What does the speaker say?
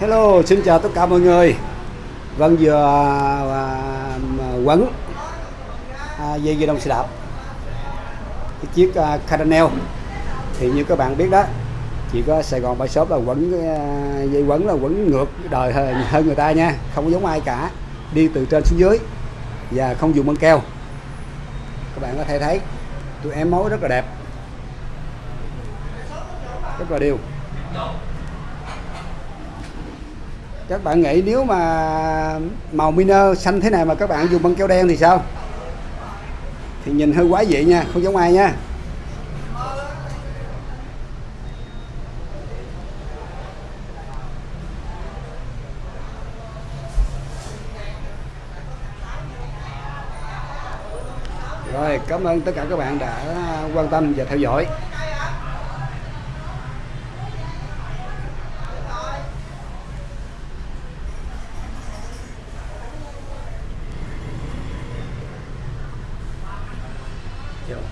Hello, xin chào tất cả mọi người. Vâng vừa à, quấn à, dây dây đông xe đạp. Cái chiếc à, Caranel thì như các bạn biết đó chỉ có Sài Gòn bãi Shop là quấn à, dây quấn là quấn ngược đời hơn, hơn người ta nha. Không có giống ai cả. Đi từ trên xuống dưới và không dùng băng keo. Các bạn có thể thấy tụi em mối rất là đẹp. Rất là đều các bạn nghĩ nếu mà màu miner xanh thế này mà các bạn dùng băng keo đen thì sao? Thì nhìn hơi quái dị nha, không giống ai nha. Rồi, cảm ơn tất cả các bạn đã quan tâm và theo dõi. you know,